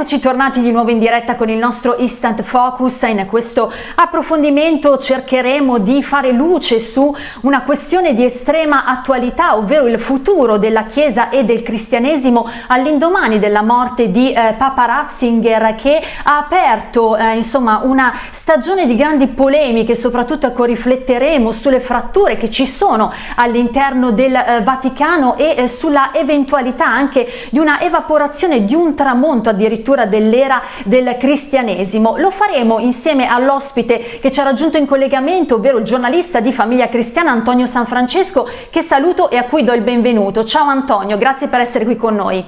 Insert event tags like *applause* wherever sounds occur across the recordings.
Eccoci tornati di nuovo in diretta con il nostro Instant Focus. In questo approfondimento cercheremo di fare luce su una questione di estrema attualità, ovvero il futuro della Chiesa e del cristianesimo all'indomani della morte di eh, Papa Ratzinger che ha aperto eh, insomma una stagione di grandi polemiche, soprattutto ecco, rifletteremo sulle fratture che ci sono all'interno del eh, Vaticano e eh, sulla eventualità anche di una evaporazione di un tramonto addirittura addirittura dell'era del cristianesimo. Lo faremo insieme all'ospite che ci ha raggiunto in collegamento, ovvero il giornalista di Famiglia Cristiana Antonio San Francesco, che saluto e a cui do il benvenuto. Ciao Antonio, grazie per essere qui con noi.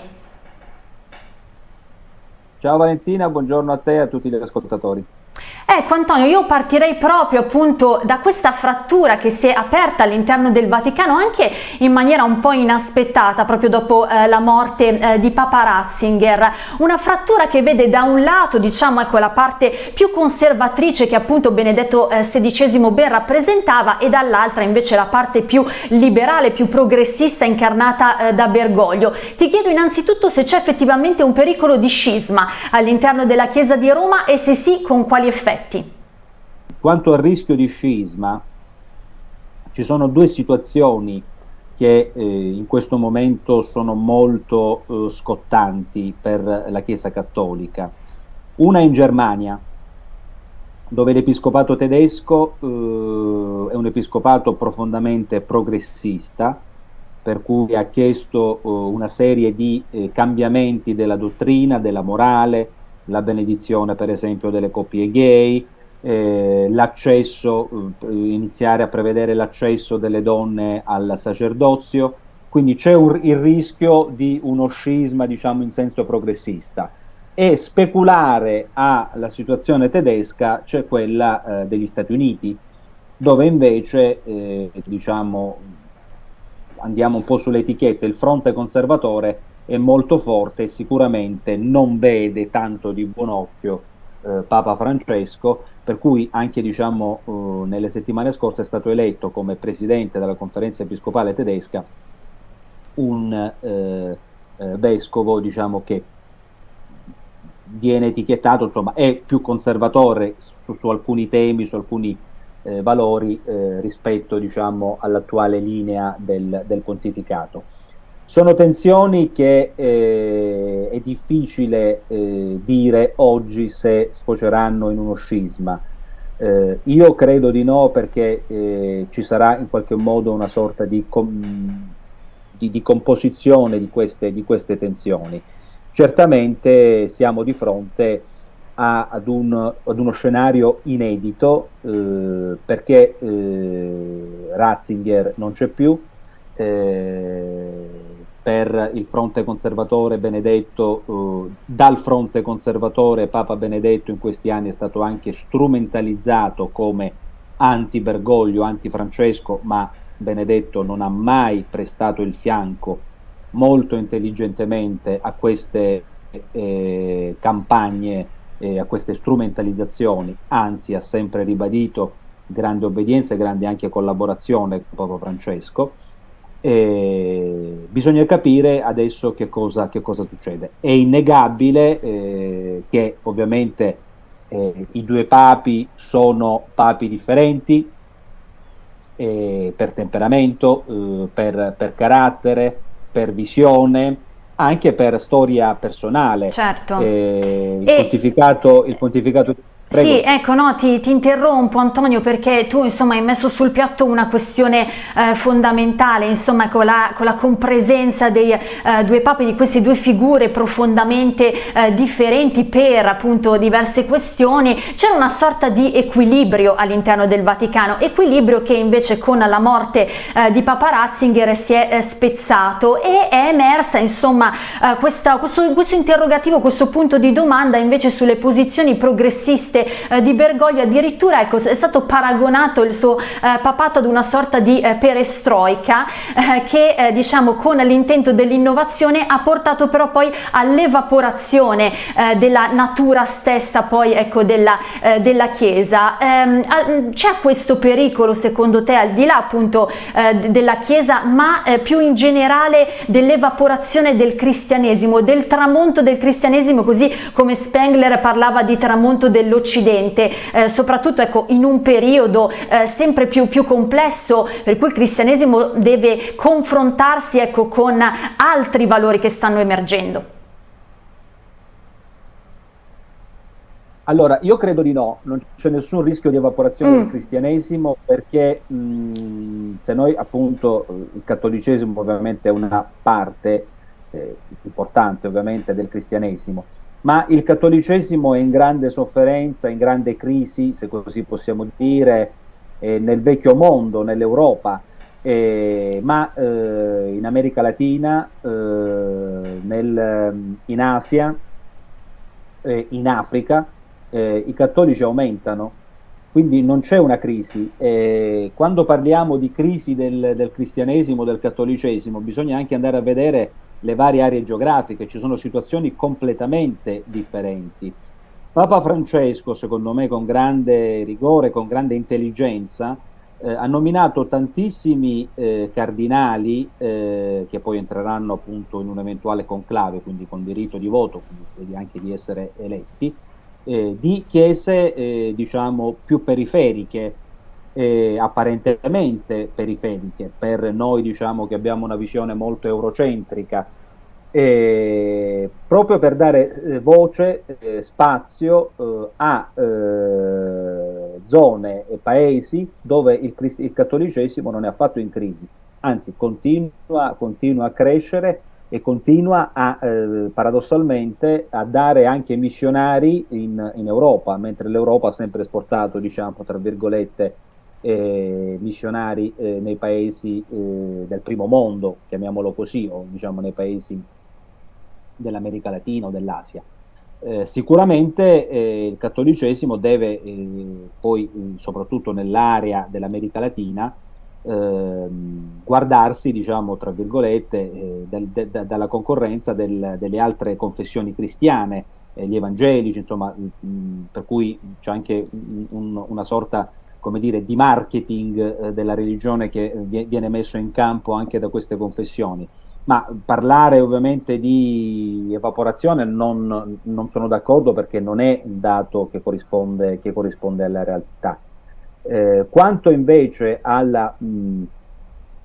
Ciao Valentina, buongiorno a te e a tutti gli ascoltatori. Ecco Antonio, io partirei proprio appunto da questa frattura che si è aperta all'interno del Vaticano anche in maniera un po' inaspettata proprio dopo eh, la morte eh, di Papa Ratzinger, una frattura che vede da un lato diciamo ecco la parte più conservatrice che appunto Benedetto eh, XVI ben rappresentava e dall'altra invece la parte più liberale, più progressista incarnata eh, da Bergoglio. Ti chiedo innanzitutto se c'è effettivamente un pericolo di scisma all'interno della Chiesa di Roma e se sì con quali effetti effetti. Quanto al rischio di scisma, ci sono due situazioni che eh, in questo momento sono molto eh, scottanti per la Chiesa Cattolica. Una in Germania, dove l'episcopato tedesco eh, è un episcopato profondamente progressista, per cui ha chiesto eh, una serie di eh, cambiamenti della dottrina, della morale, la benedizione per esempio delle coppie gay, eh, l'accesso, eh, iniziare a prevedere l'accesso delle donne al sacerdozio, quindi c'è il rischio di uno scisma diciamo in senso progressista. E speculare alla situazione tedesca c'è quella eh, degli Stati Uniti dove invece eh, diciamo andiamo un po' sulle etichette il fronte conservatore è molto forte e sicuramente non vede tanto di buon occhio eh, Papa Francesco, per cui anche diciamo, eh, nelle settimane scorse è stato eletto come presidente della conferenza episcopale tedesca un eh, eh vescovo diciamo, che viene etichettato, insomma, è più conservatore su, su alcuni temi, su alcuni eh, valori eh, rispetto diciamo, all'attuale linea del, del pontificato. Sono tensioni che eh, è difficile eh, dire oggi se sfoceranno in uno scisma. Eh, io credo di no perché eh, ci sarà in qualche modo una sorta di, com di, di composizione di queste, di queste, tensioni. Certamente siamo di fronte a, ad, un, ad, uno scenario inedito eh, perché eh, Ratzinger non c'è più, eh, per il fronte conservatore Benedetto, eh, dal fronte conservatore Papa Benedetto in questi anni è stato anche strumentalizzato come anti-Bergoglio, anti-Francesco, ma Benedetto non ha mai prestato il fianco molto intelligentemente a queste eh, campagne, eh, a queste strumentalizzazioni, anzi ha sempre ribadito grande obbedienza e grande anche collaborazione con Papa Francesco. Eh, bisogna capire adesso che cosa, che cosa succede. È innegabile eh, che ovviamente eh, i due papi sono papi differenti eh, per temperamento, eh, per, per, carattere, per visione, anche per storia personale. Certo. Eh, il, pontificato, il pontificato Prego. Sì, ecco, no, ti, ti, interrompo Antonio perché tu insomma hai messo sul piatto una questione eh, fondamentale, insomma con la, con la compresenza dei eh, due papi, di queste due figure profondamente eh, differenti per appunto diverse questioni, c'era una sorta di equilibrio all'interno del Vaticano, equilibrio che invece con la morte eh, di Papa Ratzinger si è eh, spezzato e è emersa insomma eh, questa, questo, questo interrogativo, questo punto di domanda invece sulle posizioni progressiste eh, di Bergoglio. Addirittura ecco, è stato paragonato il suo eh, papato ad una sorta di eh, perestroica eh, che eh, diciamo con l'intento dell'innovazione ha portato però poi all'evaporazione eh, della natura stessa poi ecco della, della chiesa. Ehm, c'è questo pericolo secondo te al di là appunto della chiesa ma più in generale dell'evaporazione del cristianesimo del tramonto del cristianesimo così come Spengler parlava di tramonto dell'Occidente, eh, soprattutto ecco, in un periodo eh, sempre più, più, complesso per cui il cristianesimo deve confrontarsi ecco, con altri valori che stanno emergendo. Allora, io credo di no, non c'è nessun rischio di evaporazione mm. del cristianesimo perché mh, mm, se noi appunto il cattolicesimo ovviamente è una parte eh, importante ovviamente del cristianesimo, ma il cattolicesimo è in grande sofferenza, in grande crisi, se così possiamo dire, eh, nel vecchio mondo, nell'Europa, eh, ma eh, in America Latina, eh, nel, in Asia, eh, in Africa, eh, i cattolici aumentano, quindi non c'è una crisi. quando parliamo di crisi del, del cristianesimo, del cattolicesimo, bisogna anche andare a vedere le varie aree geografiche, ci sono situazioni completamente differenti. Papa Francesco, secondo me con grande rigore, con grande intelligenza, eh, ha nominato tantissimi eh, cardinali eh, che poi entreranno appunto in un eventuale conclave, quindi con diritto di voto, quindi anche di essere eletti, eh, di chiese eh, diciamo più periferiche, eh, apparentemente periferiche, per noi diciamo che abbiamo una visione molto eurocentrica, eh, proprio per dare eh, voce, eh, spazio eh, a eh, zone e paesi dove il, il, cattolicesimo non è affatto in crisi, anzi continua, continua a crescere e continua a, eh, paradossalmente a dare anche missionari in, in Europa, mentre l'Europa ha sempre esportato, diciamo, tra virgolette, eh, missionari eh, nei paesi eh, del primo mondo, chiamiamolo così, o diciamo nei paesi dell'America Latina o dell'Asia. Eh, sicuramente eh, il cattolicesimo deve eh, poi, soprattutto nell'area dell'America Latina, ehm, guardarsi, diciamo, tra virgolette, del, de, de, dalla concorrenza del, delle altre confessioni cristiane, gli evangelici, insomma, mh, per cui c'è anche un, una sorta come dire, di marketing eh, della religione che viene messo in campo anche da queste confessioni. Ma parlare ovviamente di evaporazione non, non sono d'accordo perché non è un dato che corrisponde, che corrisponde alla realtà. Eh, quanto invece alla mh,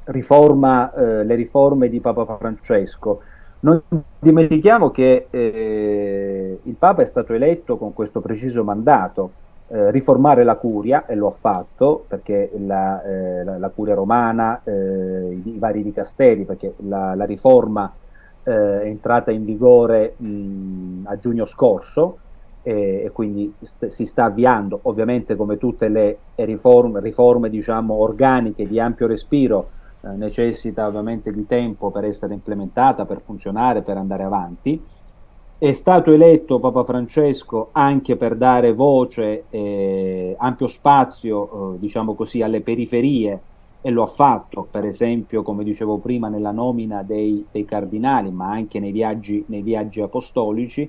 riforma, eh, le riforme di Papa Francesco, non dimentichiamo che eh, il Papa è stato eletto con questo preciso mandato, eh, riformare la curia e lo ha fatto perché la, eh, la, la curia romana, eh, i, i, vari dicasteri, perché la, la riforma eh, è entrata in vigore mh, a giugno scorso e, quindi st si sta avviando, ovviamente come tutte le riforme, riforme diciamo, organiche di ampio respiro, eh, necessita ovviamente di tempo per essere implementata, per funzionare, per andare avanti è stato eletto Papa Francesco anche per dare voce, eh, ampio spazio, eh, diciamo così, alle periferie e lo ha fatto, per esempio, come dicevo prima, nella nomina dei, dei cardinali, ma anche nei viaggi, nei viaggi apostolici.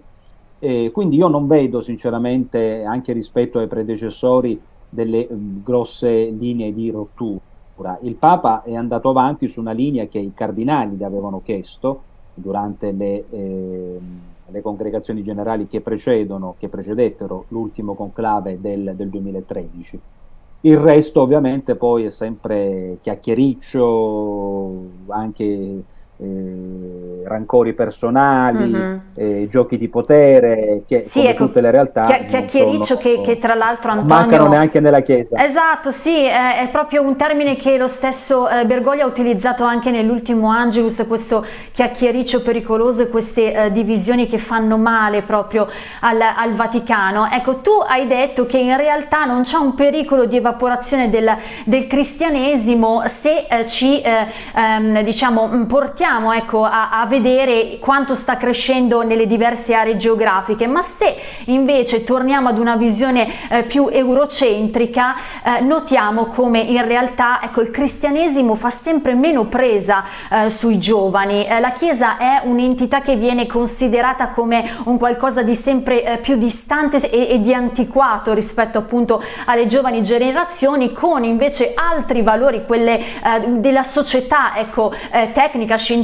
Eh, quindi io non vedo sinceramente, anche rispetto ai predecessori, delle um, grosse linee di rottura. Il Papa è andato avanti su una linea che i cardinali gli avevano chiesto durante le... Eh, le congregazioni generali che precedono, che precedettero l'ultimo conclave del, del 2013. Il resto ovviamente poi è sempre chiacchiericcio, anche eh, rancori personali, mm-hmm. eh, giochi di potere, che sì, ecco, tutte le realtà. Chia- chiacchiericcio sono, che, che, tra l'altro Antonio... Mancano neanche nella Chiesa. Esatto, sì, è, è proprio un termine che lo stesso eh, Bergoglio ha utilizzato anche nell'ultimo Angelus, questo chiacchiericcio pericoloso e queste eh, divisioni che fanno male proprio al, al, Vaticano. Ecco, tu hai detto che in realtà non c'è un pericolo di evaporazione del, del cristianesimo se eh, ci, eh, ehm, diciamo, portiamo proviamo ecco, a, a, vedere quanto sta crescendo nelle diverse aree geografiche, ma se invece torniamo ad una visione eh, più eurocentrica, eh, notiamo come in realtà ecco, il cristianesimo fa sempre meno presa eh, sui giovani. Eh, la Chiesa è un'entità che viene considerata come un qualcosa di sempre eh, più distante e, e di antiquato rispetto appunto alle giovani generazioni, con invece altri valori, quelle eh, della società ecco, tecnica, scientifica,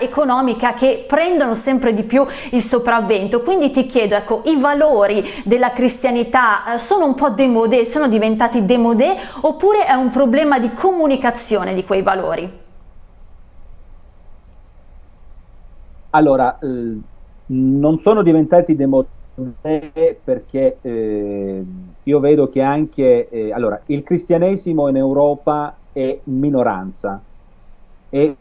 economica che prendono sempre di più il sopravvento. Quindi ti chiedo, ecco, i valori della cristianità eh, sono un po' demodé, sono diventati demodé oppure è un problema di comunicazione di quei valori? Allora, eh, non sono diventati demodé perché eh, io vedo che anche eh, allora, il cristianesimo in Europa è minoranza, è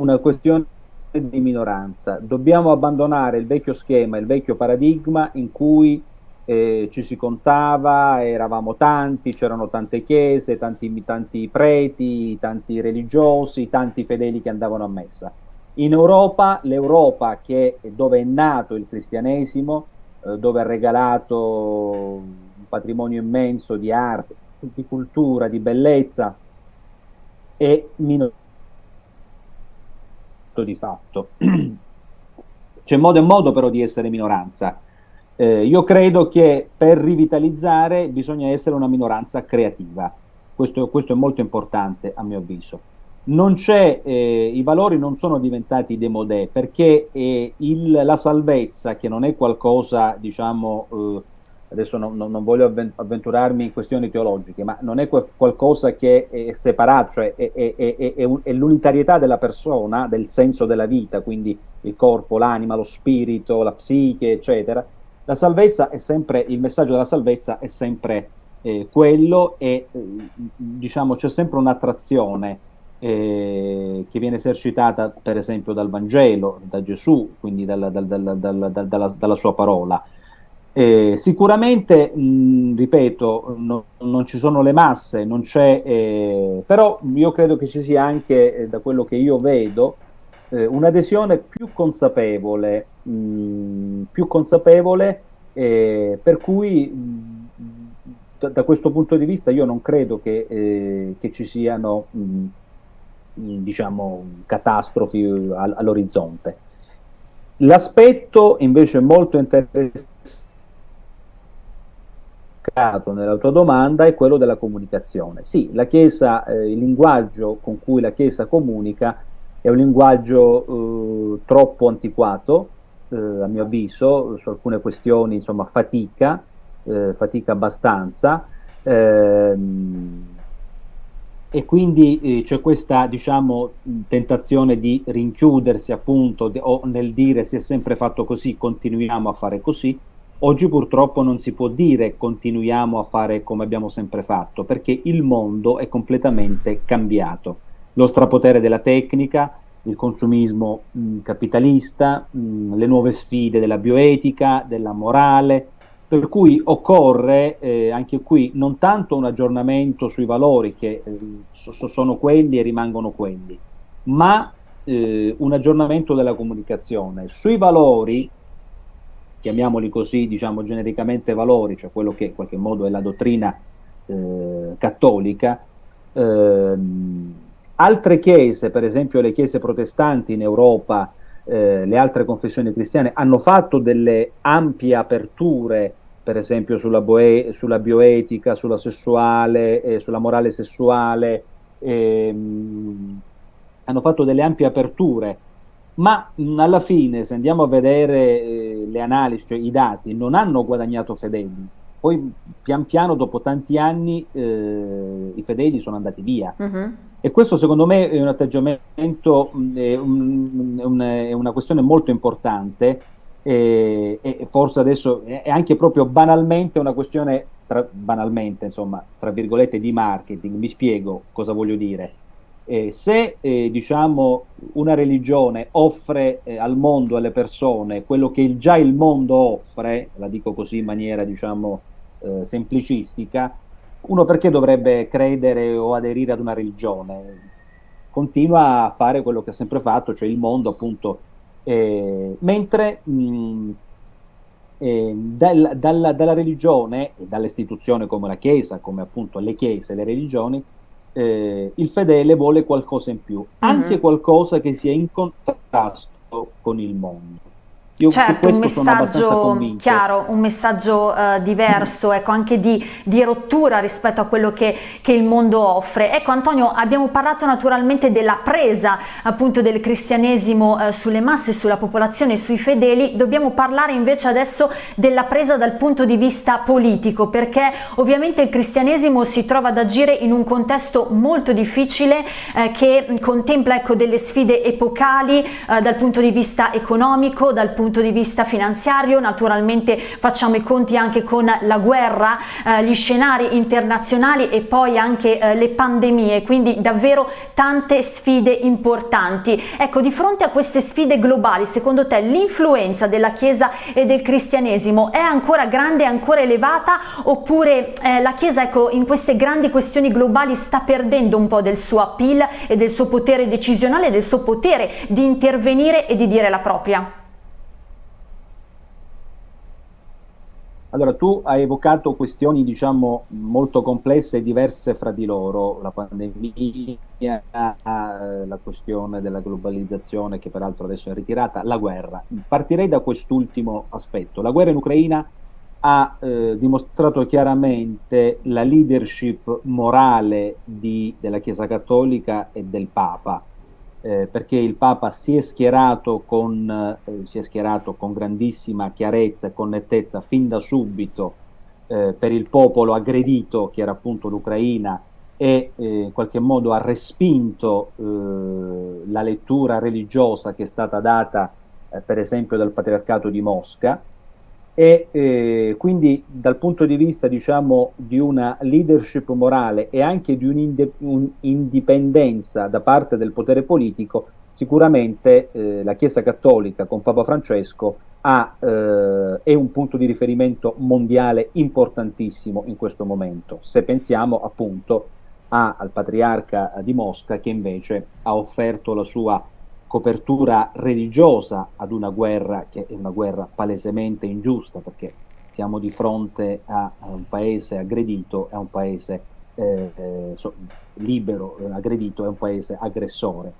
una questione di minoranza. Dobbiamo abbandonare il vecchio schema, il vecchio paradigma in cui eh, ci si contava, eravamo tanti, c'erano tante chiese, tanti, tanti preti, tanti religiosi, tanti fedeli che andavano a messa. In Europa, l'Europa dove è nato il cristianesimo, eh, dove ha regalato un patrimonio immenso di arte, di cultura, di bellezza, è minoranza di fatto. *clears throat* C'è modo e modo però di essere minoranza. Eh, io credo che per rivitalizzare bisogna essere una minoranza creativa. Questo, questo è molto importante a mio avviso. Eh, I valori non sono diventati demodè perché eh, il, la salvezza, che non è qualcosa, diciamo, eh, adesso non, non, voglio avventurarmi in questioni teologiche, ma non è qualcosa che è separato, cioè è, è, è, è l'unitarietà della persona, del senso della vita, quindi il corpo, l'anima, lo spirito, la psiche, eccetera. La salvezza è sempre, il messaggio della salvezza è sempre eh, quello e eh, diciamo c'è sempre un'attrazione eh, che viene esercitata per esempio dal Vangelo, da Gesù, quindi dalla, dalla, dalla, dalla sua parola. Eh, sicuramente, mh, ripeto, no, non ci sono le masse, non c'è, eh, però io credo che ci sia anche, eh, da quello che io vedo, eh, un'adesione più consapevole, mh, più consapevole eh, per cui mh, da, da, questo punto di vista io non credo che, eh, che ci siano diciamo, catastrofi all'orizzonte. L'aspetto invece molto interessante nella tua domanda è quello della comunicazione. Sì, la Chiesa, eh, il linguaggio con cui la Chiesa comunica è un linguaggio eh, troppo antiquato, eh, a mio avviso, su alcune questioni insomma fatica, eh, fatica abbastanza, ehm, e quindi eh, c'è questa diciamo, tentazione di rinchiudersi appunto o nel dire si è sempre fatto così, continuiamo a fare così, Oggi purtroppo non si può dire continuiamo a fare come abbiamo sempre fatto, perché il mondo è completamente cambiato. Lo strapotere della tecnica, il consumismo mh, capitalista, mh, le nuove sfide della bioetica, della morale, per cui occorre eh, anche qui non tanto un aggiornamento sui valori che eh, so, sono quelli e rimangono quelli, ma eh, un aggiornamento della comunicazione. Sui valori chiamiamoli così, diciamo genericamente valori, cioè quello che in qualche modo è la dottrina eh, cattolica, ehm, altre chiese, per esempio le chiese protestanti in Europa, eh, le altre confessioni cristiane, hanno fatto delle ampie aperture, per esempio sulla, sulla bioetica, sulla sessuale, eh, sulla morale sessuale, ehm, hanno fatto delle ampie aperture ma alla fine se andiamo a vedere eh, le analisi, cioè i dati, non hanno guadagnato fedeli, poi pian piano dopo tanti anni eh, i fedeli sono andati via. Uh-huh. E questo secondo me è un atteggiamento, è, un, è una questione molto importante e, e, forse adesso è anche proprio banalmente una questione, tra, banalmente insomma, tra virgolette di marketing, mi spiego cosa voglio dire eh, se eh, diciamo, una religione offre eh, al mondo, alle persone, quello che il, già il mondo offre, la dico così in maniera diciamo, eh, semplicistica, uno perché dovrebbe credere o aderire ad una religione? continua a fare quello che ha sempre fatto, cioè il mondo appunto, mentre mh, eh, dal, dalla, dalla, religione dall'istituzione come la Chiesa, come appunto le Chiese le religioni, eh, il fedele vuole qualcosa in più, mm -hmm. anche qualcosa che sia in contrasto con il mondo. Io certo, un messaggio chiaro, un messaggio uh, diverso, ecco, anche di, di, rottura rispetto a quello che, che, il mondo offre. Ecco Antonio, abbiamo parlato naturalmente della presa appunto del cristianesimo uh, sulle masse, sulla popolazione, sui fedeli, dobbiamo parlare invece adesso della presa dal punto di vista politico, perché ovviamente il cristianesimo si trova ad agire in un contesto molto difficile eh, che contempla ecco, delle sfide epocali eh, dal punto di vista economico, dal punto punto di vista finanziario, naturalmente facciamo i conti anche con la guerra, eh, gli scenari internazionali e poi anche eh, le pandemie, quindi davvero tante sfide importanti. Ecco, di fronte a queste sfide globali, secondo te l'influenza della Chiesa e del cristianesimo è ancora grande, ancora elevata oppure eh, la Chiesa ecco, in queste grandi questioni globali sta perdendo un po' del suo appeal e del suo potere decisionale, del suo potere di intervenire e di dire la propria? Allora, tu hai evocato questioni, diciamo, molto complesse e diverse fra di loro, la pandemia, la questione della globalizzazione, che peraltro adesso è ritirata, la guerra. Partirei da quest'ultimo aspetto. La guerra in Ucraina ha eh, dimostrato chiaramente la leadership morale di, della Chiesa Cattolica e del Papa eh, perché il Papa si è, schierato con, eh, si è schierato con grandissima chiarezza e con nettezza fin da subito eh, per il popolo aggredito che era appunto l'Ucraina e eh, in qualche modo ha respinto eh, la lettura religiosa che è stata data eh, per esempio dal Patriarcato di Mosca e eh, quindi dal punto di vista diciamo di una leadership morale e anche di un'indipendenza da parte del potere politico sicuramente eh, la Chiesa Cattolica con Papa Francesco ha, eh, è un punto di riferimento mondiale importantissimo in questo momento. Se pensiamo appunto a, al patriarca di Mosca che invece ha offerto la sua copertura religiosa ad una guerra che è una guerra palesemente ingiusta perché siamo di fronte a, un paese aggredito, a un paese eh, eh, so, libero, eh, aggredito, è un paese aggressore.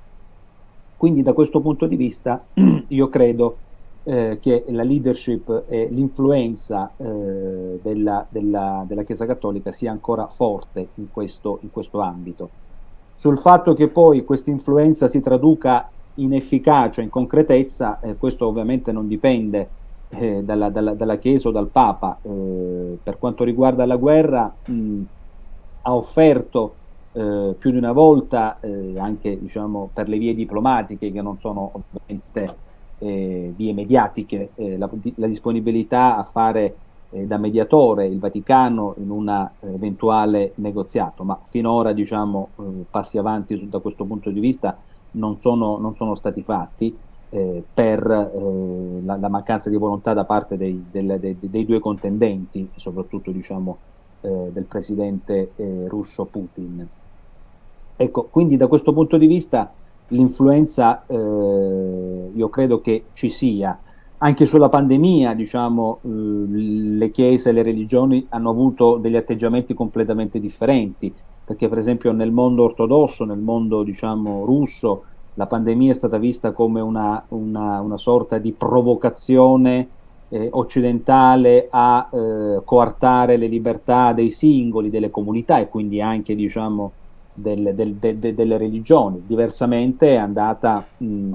Quindi da questo punto di vista *clears throat* io credo eh, che la leadership e l'influenza eh, della, della, della, Chiesa Cattolica sia ancora forte in questo, in questo ambito. Sul fatto che poi questa influenza si traduca in efficacia, in concretezza, eh, questo ovviamente non dipende eh, dalla, dalla, dalla, Chiesa o dal Papa. Eh, per quanto riguarda la guerra, mh, ha offerto eh, più di una volta, eh, anche diciamo, per le vie diplomatiche, che non sono ovviamente eh, vie mediatiche, la, la, disponibilità a fare da mediatore il Vaticano in un eventuale negoziato, ma finora diciamo, passi avanti su, da questo punto di vista non sono, non sono stati fatti eh, per eh, la, la, mancanza di volontà da parte dei, del, dei, dei due contendenti, soprattutto diciamo, eh, del presidente eh, russo Putin. Ecco, quindi da questo punto di vista l'influenza eh, io credo che ci sia. Anche sulla pandemia, diciamo, le chiese e le religioni hanno avuto degli atteggiamenti completamente differenti perché per esempio nel mondo ortodosso, nel mondo diciamo russo, la pandemia è stata vista come una, una, una sorta di provocazione eh, occidentale a eh, coartare le libertà dei singoli, delle comunità e quindi anche diciamo, del, del, de, delle religioni. Diversamente è andata mh,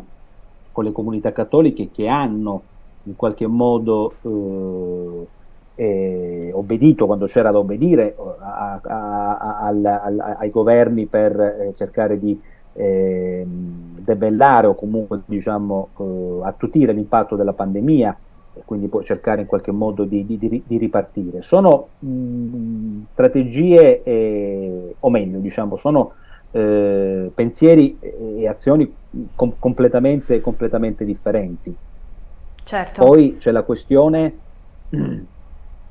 con le comunità cattoliche che hanno in qualche modo eh, eh, obbedito quando c'era da obbedire a, a, a, al, ai governi per eh, cercare di eh, debellare o comunque diciamo, eh, attutire l'impatto della pandemia e quindi poi cercare in qualche modo di, di, di ripartire. Sono mh, strategie, eh, o meglio, diciamo, sono eh, pensieri e azioni com completamente, completamente differenti. Certo. Poi c'è la questione *clears throat*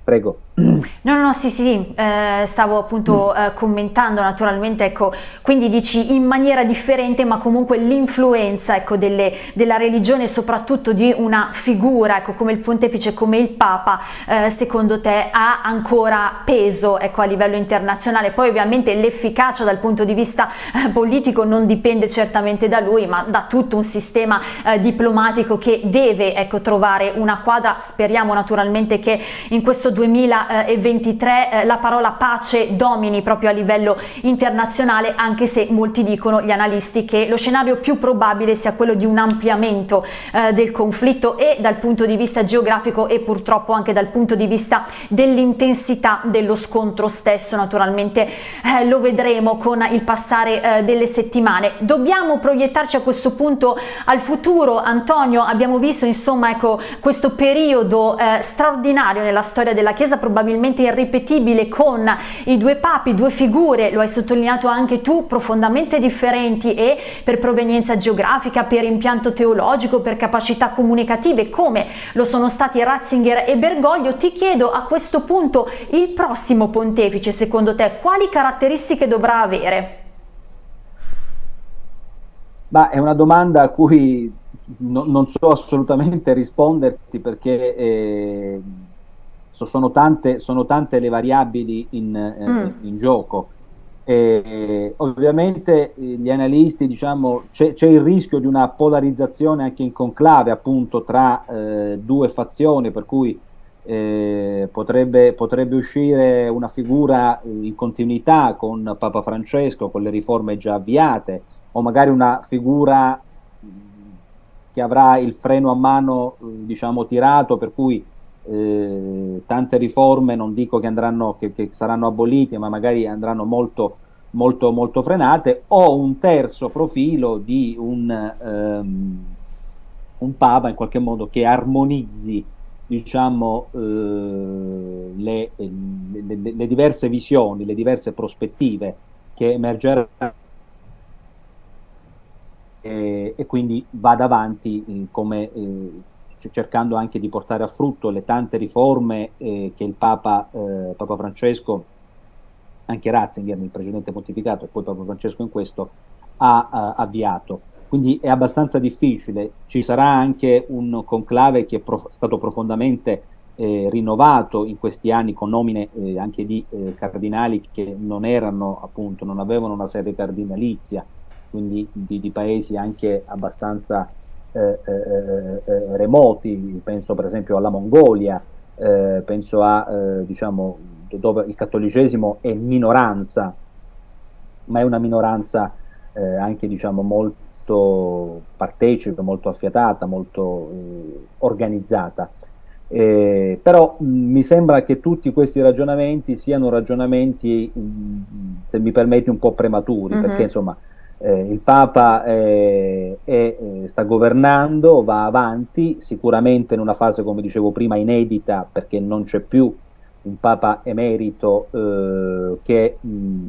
Prego. No, no, no, sì, sì, eh, stavo appunto mm. eh, commentando naturalmente, ecco, quindi dici in maniera differente, ma comunque l'influenza, ecco, delle, della religione, soprattutto di una figura, ecco, come il pontefice, come il Papa, eh, secondo te ha ancora peso, ecco, a livello internazionale? Poi ovviamente l'efficacia dal punto di vista eh, politico non dipende certamente da lui, ma da tutto un sistema eh, diplomatico che deve, ecco, trovare una quadra, speriamo naturalmente che in questo 2023 eh, la parola pace domini proprio a livello internazionale anche se molti dicono gli analisti che lo scenario più probabile sia quello di un ampliamento eh, del conflitto e dal punto di vista geografico e purtroppo anche dal punto di vista dell'intensità dello scontro stesso. Naturalmente eh, lo vedremo con il passare delle settimane. Dobbiamo proiettarci a questo punto al futuro Antonio. Abbiamo visto insomma ecco questo periodo straordinario nella storia della della Chiesa probabilmente irripetibile con i due papi, due figure, lo hai sottolineato anche tu, profondamente differenti e per provenienza geografica, per impianto teologico, per capacità comunicative come lo sono stati Ratzinger e Bergoglio, ti chiedo a questo punto il prossimo pontefice secondo te quali caratteristiche dovrà avere? Ma è una domanda a cui no, non so assolutamente risponderti perché eh, so, sono, tante, sono, tante, le variabili in, eh, mm. in gioco. E, ovviamente eh, gli analisti, diciamo, c'è, il rischio di una polarizzazione anche in conclave appunto tra eh, due fazioni, per cui eh, potrebbe, potrebbe, uscire una figura eh, in continuità con Papa Francesco, con le riforme già avviate, o magari una figura che avrà il freno a mano, diciamo, tirato, per cui eh, tante riforme, non dico che, andranno, che, che, saranno abolite, ma magari andranno molto, molto, molto frenate, o un terzo profilo di un, ehm, un Papa in qualche modo che armonizzi diciamo, eh, le, le, le, diverse visioni, le diverse prospettive che emergeranno. E, e quindi vada avanti eh, come eh, cercando anche di portare a frutto le tante riforme eh, che il Papa, eh, Papa, Francesco, anche Ratzinger nel precedente pontificato e poi Papa Francesco in questo, ha uh, avviato. Quindi è abbastanza difficile, ci sarà anche un conclave che è prof stato profondamente eh, rinnovato in questi anni con nomine eh, anche di eh, cardinali che non erano appunto, non avevano una sede cardinalizia, quindi di, di paesi anche abbastanza eh, eh, eh, remoti, penso per esempio alla Mongolia, penso a diciamo dove il cattolicesimo è minoranza, ma è una minoranza anche diciamo molto partecipe, molto affiatata, molto organizzata. Eh, però mh, mi sembra che tutti questi ragionamenti siano ragionamenti, mh, se mi permetti, un po' prematuri, mm -hmm. perché insomma eh, il Papa eh, è, eh, sta governando, va avanti, sicuramente in una fase, come dicevo prima, inedita, perché non c'è più un Papa emerito eh, che, mh,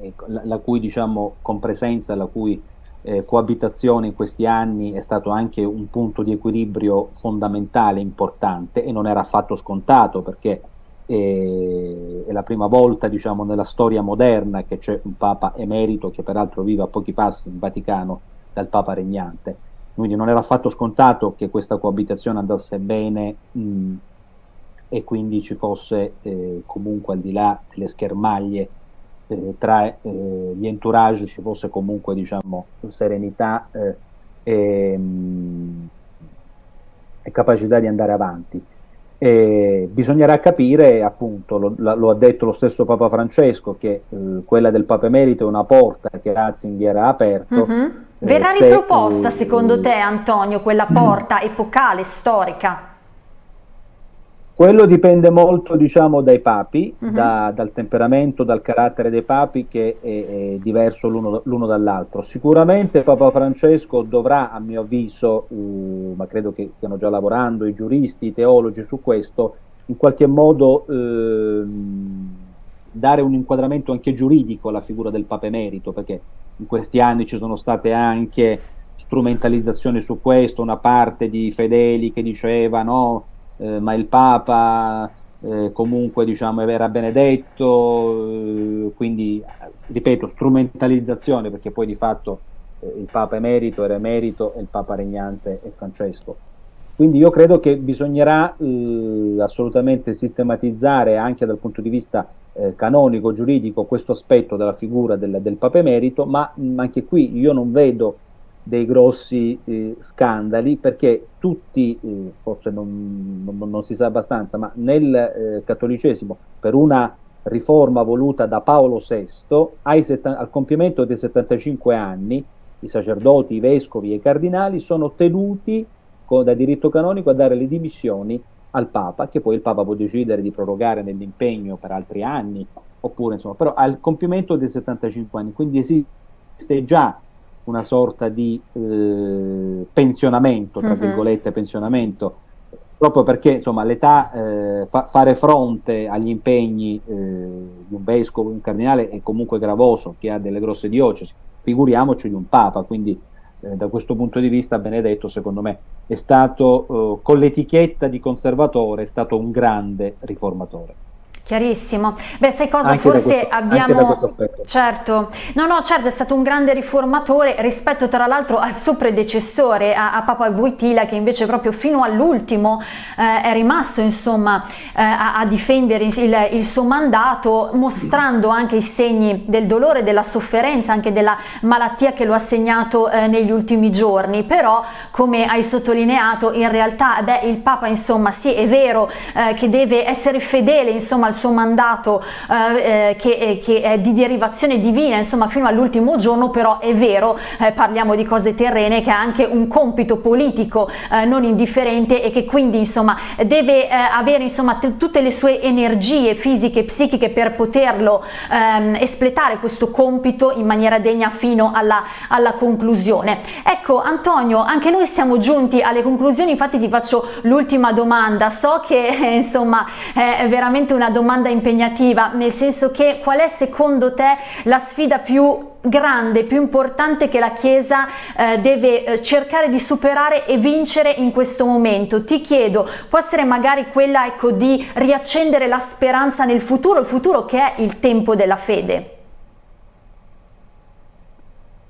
ecco, la, la, cui diciamo, compresenza, la cui eh, coabitazione in questi anni è stato anche un punto di equilibrio fondamentale, importante e non era affatto scontato perché e, è la prima volta diciamo, nella storia moderna che c'è un Papa emerito che peraltro vive a pochi passi in Vaticano dal Papa regnante. Quindi non era affatto scontato che questa coabitazione andasse bene mh, e quindi ci fosse eh, comunque al di là delle schermaglie eh, tra eh, gli entourage ci fosse comunque diciamo serenità eh, e, mh, e capacità di andare avanti. E bisognerà capire, appunto, lo, lo, ha detto lo stesso Papa Francesco, che eh, quella del Papa Emerito è una porta che Ratzinger ha aperto. Uh -huh. Verrà eh, riproposta, se, secondo te, Antonio, quella porta uh epocale, storica? Quello dipende molto diciamo, dai papi, uh mhm. -huh. da, dal temperamento, dal carattere dei papi che è, è diverso l'uno dall'altro. Sicuramente Papa Francesco dovrà, a mio avviso, uh, ma credo che stiano già lavorando i giuristi, i teologi su questo, in qualche modo uh, dare un inquadramento anche giuridico alla figura del Papa Emerito, perché in questi anni ci sono state anche strumentalizzazioni su questo, una parte di fedeli che diceva no, eh, ma il Papa eh, comunque diciamo era benedetto, eh, quindi ripeto strumentalizzazione perché poi di fatto eh, il Papa emerito era emerito e il Papa regnante è Francesco. Quindi io credo che bisognerà eh, assolutamente sistematizzare anche dal punto di vista eh, canonico, giuridico, questo aspetto della figura del, del Papa emerito, ma mh, anche qui io non vedo dei grossi eh, scandali perché tutti, eh, forse non, non, non, si sa abbastanza, ma nel eh, cattolicesimo per una riforma voluta da Paolo VI al compimento dei 75 anni i sacerdoti, i vescovi e i cardinali sono tenuti da diritto canonico a dare le dimissioni al Papa, che poi il Papa può decidere di prorogare nell'impegno per altri anni, oppure insomma, però al compimento dei 75 anni, quindi esiste già una sorta di eh, pensionamento, tra mhm. virgolette pensionamento, proprio perché insomma l'età, eh, fa, fare fronte agli impegni eh, di un vescovo, un cardinale è comunque gravoso, che ha delle grosse diocesi, figuriamoci di un Papa, quindi eh, da questo punto di vista Benedetto secondo me è stato, eh, con l'etichetta di conservatore, è stato un grande riformatore. Chiarissimo. Beh, sai cosa? Anche Forse questo, abbiamo... Certo. No, no, certo, è stato un grande riformatore rispetto tra l'altro al suo predecessore, a, a Papa Wojtyla, che invece proprio fino all'ultimo eh, è rimasto, insomma, eh, a, a, difendere il, il, suo mandato, mostrando anche i segni del dolore, della sofferenza, anche della malattia che lo ha segnato eh, negli ultimi giorni. Però, come hai sottolineato, in realtà, beh, il Papa, insomma, sì, è vero eh, che deve essere fedele, insomma, al suo mandato eh, eh, che, eh, che, è di derivazione divina, insomma fino all'ultimo giorno, però è vero, eh, parliamo di cose terrene, che ha anche un compito politico eh, non indifferente e che quindi insomma deve eh, avere insomma tutte le sue energie fisiche e psichiche per poterlo ehm, espletare questo compito in maniera degna fino alla, alla conclusione. Ecco Antonio, anche noi siamo giunti alle conclusioni, infatti ti faccio l'ultima domanda, so che *laughs* insomma è veramente una domanda domanda impegnativa, nel senso che qual è secondo te la sfida più grande, più importante che la Chiesa eh, deve eh, cercare di superare e vincere in questo momento? Ti chiedo, può essere magari quella ecco, di riaccendere la speranza nel futuro, il futuro che è il tempo della fede?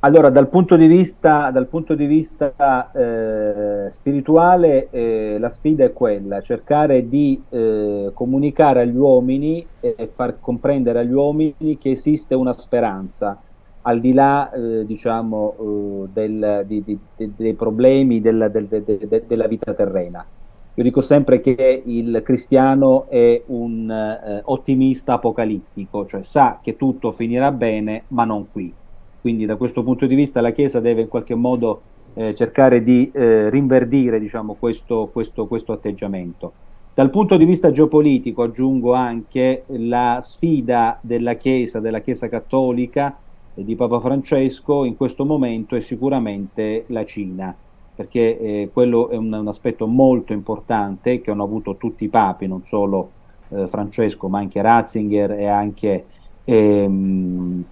Allora, dal punto di vista, punto di vista eh, spirituale, eh, la sfida è quella, cercare di eh, comunicare agli uomini e far comprendere agli uomini che esiste una speranza, al di là, eh, diciamo, eh, del, di, di, di, dei problemi della, del, de, de, della vita terrena. Io dico sempre che il cristiano è un eh, ottimista apocalittico, cioè sa che tutto finirà bene, ma non qui quindi da questo punto di vista la Chiesa deve in qualche modo eh, cercare di eh, rinverdire diciamo, questo, questo, questo atteggiamento. Dal punto di vista geopolitico aggiungo anche la sfida della Chiesa, della Chiesa cattolica e di Papa Francesco in questo momento è sicuramente la Cina, perché eh, quello è un, un, aspetto molto importante che hanno avuto tutti i papi, non solo eh, Francesco ma anche Ratzinger e anche ehm,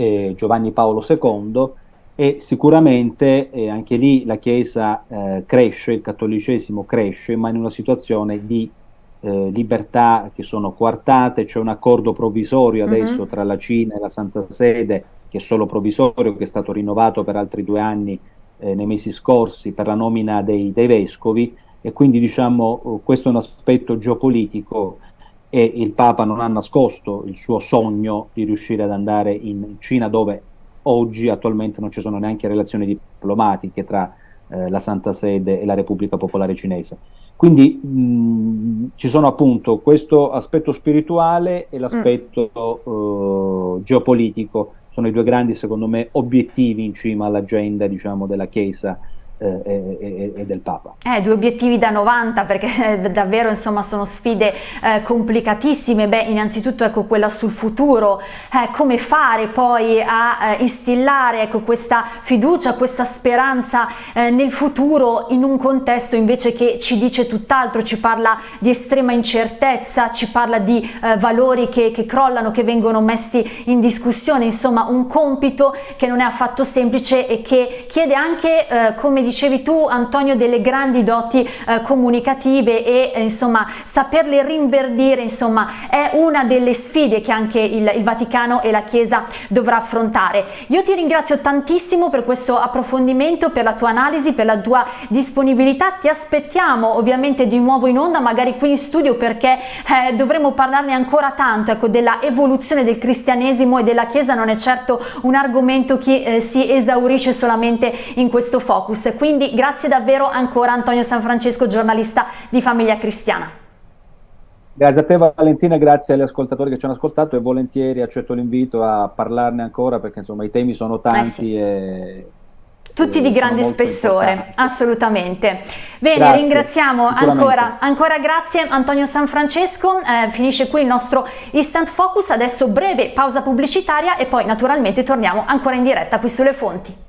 eh, Giovanni Paolo II e sicuramente eh, anche lì la Chiesa eh, cresce, il cattolicesimo cresce, ma in una situazione di eh, libertà che sono coartate, c'è un accordo provvisorio mhm. adesso mm -hmm. tra la Cina e la Santa Sede, che è solo provvisorio, che è stato rinnovato per altri due anni eh, nei mesi scorsi per la nomina dei, dei vescovi e quindi diciamo questo è un aspetto geopolitico e il Papa non ha nascosto il suo sogno di riuscire ad andare in Cina dove oggi attualmente non ci sono neanche relazioni diplomatiche tra eh, la Santa Sede e la Repubblica Popolare Cinese. Quindi mh, ci sono appunto questo aspetto spirituale e l'aspetto mm. eh, geopolitico, sono i due grandi secondo me obiettivi in cima all'agenda diciamo, della Chiesa eh, e, e, del Papa. Eh, due obiettivi da 90 perché *laughs* eh, davvero insomma sono sfide eh, complicatissime, beh innanzitutto ecco quella sul futuro, eh, come fare poi a eh, instillare ecco questa fiducia, questa speranza nel futuro in un contesto invece che ci dice tutt'altro, ci parla di estrema incertezza, ci parla di valori che, che crollano, che vengono messi in discussione, insomma un compito che non è affatto semplice e che chiede anche come dicevi tu Antonio delle grandi doti eh, comunicative e eh, insomma saperle rinverdire insomma è una delle sfide che anche il, il Vaticano e la Chiesa dovrà affrontare. Io ti ringrazio tantissimo per questo approfondimento, per la tua analisi, per la tua disponibilità, ti aspettiamo ovviamente di nuovo in onda, magari qui in studio perché eh, dovremo parlarne ancora tanto, ecco, della evoluzione del cristianesimo e della Chiesa. Non è certo un argomento che eh, si esaurisce solamente in questo focus, quindi grazie davvero ancora Antonio San Francesco, giornalista di Famiglia Cristiana. Grazie a te Valentina, grazie agli ascoltatori che ci hanno ascoltato e volentieri accetto l'invito a parlarne ancora perché insomma i temi sono tanti eh sì. e tutti di grande spessore, importanti. assolutamente. Bene, grazie, ringraziamo ancora, ancora grazie Antonio San Francesco, eh, finisce qui il nostro Instant Focus, adesso breve pausa pubblicitaria e poi naturalmente torniamo ancora in diretta qui sulle fonti.